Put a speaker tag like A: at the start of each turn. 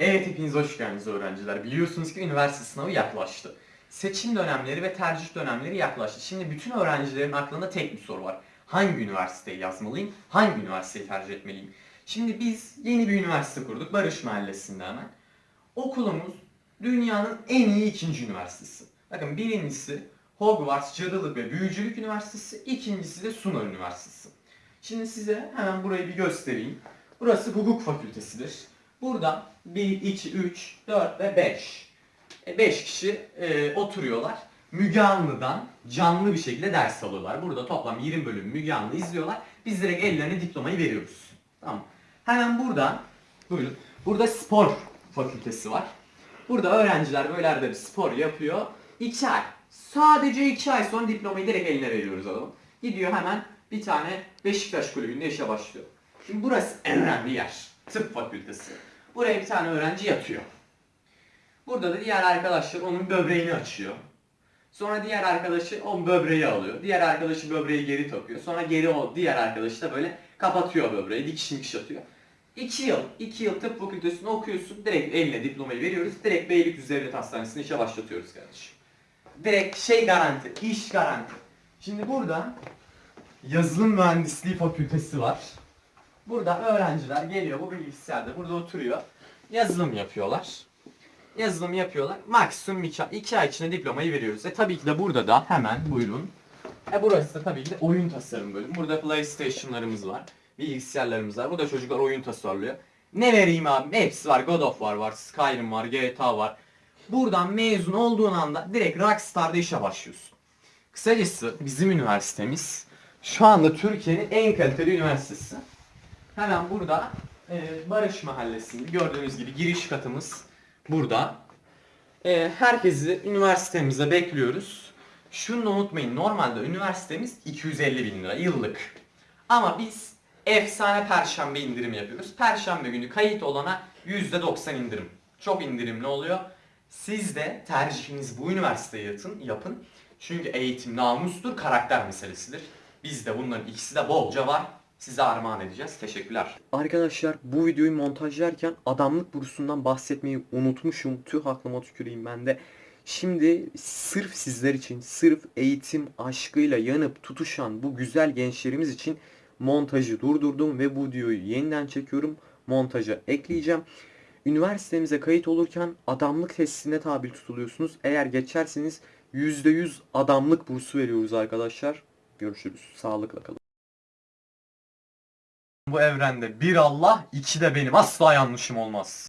A: Evet hepiniz hoş geldiniz öğrenciler. Biliyorsunuz ki üniversite sınavı yaklaştı. Seçim dönemleri ve tercih dönemleri yaklaştı. Şimdi bütün öğrencilerin aklında tek bir soru var. Hangi üniversiteyi yazmalıyım? Hangi üniversiteyi tercih etmeliyim? Şimdi biz yeni bir üniversite kurduk Barış Mahallesi'nde hemen. Okulumuz dünyanın en iyi ikinci üniversitesi. Bakın birincisi Hogwarts Cadılık ve Büyücülük Üniversitesi, ikincisi de Suna Üniversitesi. Şimdi size hemen burayı bir göstereyim. Burası hukuk fakültesidir. Burada 1, 2, 3, 4 ve 5. 5 kişi e, oturuyorlar. Müge Anlı'dan canlı bir şekilde ders alıyorlar. Burada toplam 20 bölüm Müge Anlı izliyorlar. Biz direkt ellerine diplomayı veriyoruz. Tamam. Hemen burada, buyurun. Burada spor fakültesi var. Burada öğrenciler böyle arada bir spor yapıyor. 2 ay. Sadece 2 ay sonra diplomayı direkt eline veriyoruz adamın. Gidiyor hemen bir tane Beşiktaş kulübünde işe başlıyor. Şimdi burası en önemli yer. Tıp fakültesi. Buraya bir tane öğrenci yatıyor. Burada da diğer arkadaşlar onun böbreğini açıyor. Sonra diğer arkadaşı o böbreği alıyor. Diğer arkadaşı böbreği geri takıyor. Sonra geri o diğer arkadaşı da böyle kapatıyor böbreği. Dikiş dikiş atıyor. 2 yıl, 2 yıl tıp fakültesini okuyorsun. Direkt eline diplomayı veriyoruz. Direkt Beylikdüzü Devlet Hastanesi'ne işe başlatıyoruz kardeşim. Direkt şey garanti, iş garanti. Şimdi burada yazılım mühendisliği fakültesi var. Burada öğrenciler geliyor bu bilgisayarda burada oturuyor. Yazılım yapıyorlar. Yazılım yapıyorlar. Maksimum 2 ay içinde diplomayı veriyoruz. E tabii ki de burada da hemen buyurun. E burası da tabii ki de oyun tasarım bölümü. Burada PlayStation'larımız var. Bilgisayarlarımız var. Burada çocuklar oyun tasarlıyor. Ne vereyim abi? Hepsi var. God of War var. Skyrim var. GTA var. Buradan mezun olduğun anda direkt Rockstar'da işe başlıyorsun. Kısacası bizim üniversitemiz şu anda Türkiye'nin en kaliteli üniversitesi. Hemen burada e, Barış Mahallesi'nde gördüğünüz gibi giriş katımız burada. E, herkesi üniversitemize bekliyoruz. Şunu unutmayın normalde üniversitemiz 250 bin lira yıllık. Ama biz efsane perşembe indirim yapıyoruz. Perşembe günü kayıt olana %90 indirim. Çok indirimli oluyor. Siz de tercihiniz bu üniversiteye yapın, yapın. Çünkü eğitim namustur, karakter meselesidir. Bizde bunların ikisi de bolca var. Size armağan edeceğiz. Teşekkürler.
B: Arkadaşlar bu videoyu montajlarken adamlık bursundan bahsetmeyi unutmuşum. Tüh aklıma tüküreyim ben de. Şimdi sırf sizler için, sırf eğitim aşkıyla yanıp tutuşan bu güzel gençlerimiz için montajı durdurdum ve bu videoyu yeniden çekiyorum. Montaja ekleyeceğim. Üniversitemize kayıt olurken adamlık testine tabi tutuluyorsunuz. Eğer geçerseniz %100 adamlık bursu veriyoruz arkadaşlar. Görüşürüz. Sağlıkla kalın.
A: Bu evrende bir Allah, iki de benim. Asla yanlışım olmaz.